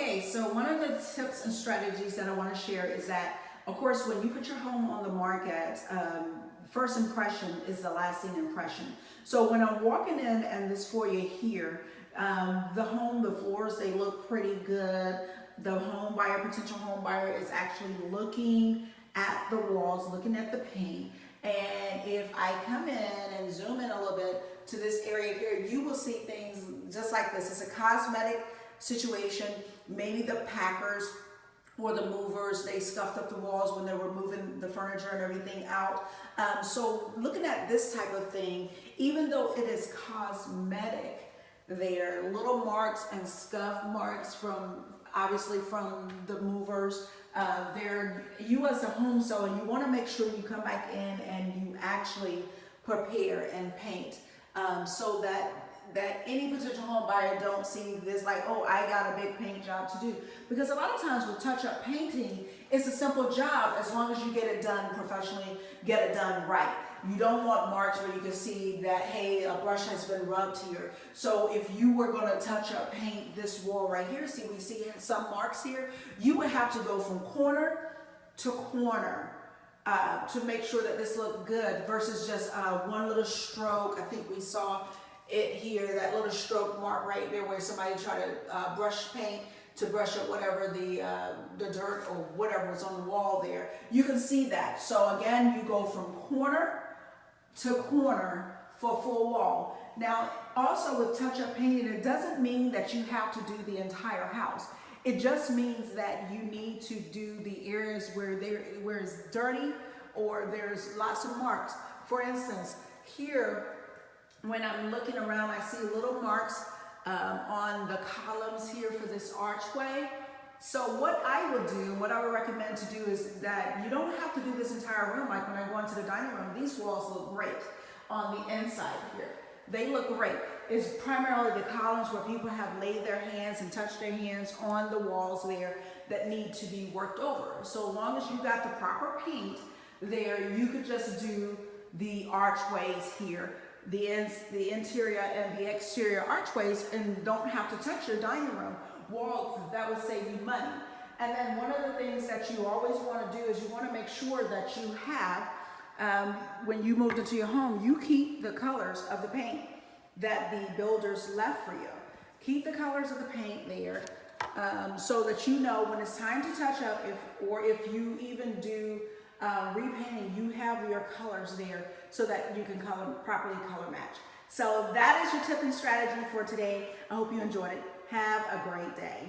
Okay, so one of the tips and strategies that I want to share is that, of course, when you put your home on the market, um, first impression is the lasting impression. So when I'm walking in and this foyer here, um, the home, the floors, they look pretty good. The home buyer, potential home buyer is actually looking at the walls, looking at the paint. And if I come in and zoom in a little bit to this area here, you will see things just like this. It's a cosmetic situation. Maybe the packers or the movers, they scuffed up the walls when they were moving the furniture and everything out. Um, so looking at this type of thing, even though it is cosmetic, there little marks and scuff marks from obviously from the movers. Uh, there, you as a home seller, you want to make sure you come back in and you actually prepare and paint um, so that that any potential home buyer don't see this like, oh, I got a big paint job to do. Because a lot of times with touch-up painting, it's a simple job as long as you get it done professionally, get it done right. You don't want marks where you can see that, hey, a brush has been rubbed here. So if you were gonna touch up paint this wall right here, see we see some marks here, you would have to go from corner to corner uh, to make sure that this looked good versus just uh, one little stroke. I think we saw it here, that little stroke mark right there where somebody tried to uh, brush paint to brush up whatever the, uh, the dirt or whatever was on the wall there. You can see that. So again, you go from corner to corner for full wall. Now, also with touch-up painting, it doesn't mean that you have to do the entire house. It just means that you need to do the areas where there where it's dirty or there's lots of marks. For instance, here, when I'm looking around, I see little marks um, on the columns here for this archway. So what I would do, what I would recommend to do is that you don't have to do this entire room. Like when I go into the dining room, these walls look great on the inside here. They look great. It's primarily the columns where people have laid their hands and touched their hands on the walls there that need to be worked over. So long as you got the proper paint there, you could just do the archways here the, ins, the interior and the exterior archways and don't have to touch your dining room walls. That would save you money. And then one of the things that you always want to do is you want to make sure that you have, um, when you moved into your home, you keep the colors of the paint that the builders left for you. Keep the colors of the paint there um, so that you know when it's time to touch up if, or if you even do uh, repainting, you have your colors there so that you can color properly color match. So that is your tip and strategy for today. I hope you enjoyed it. Have a great day.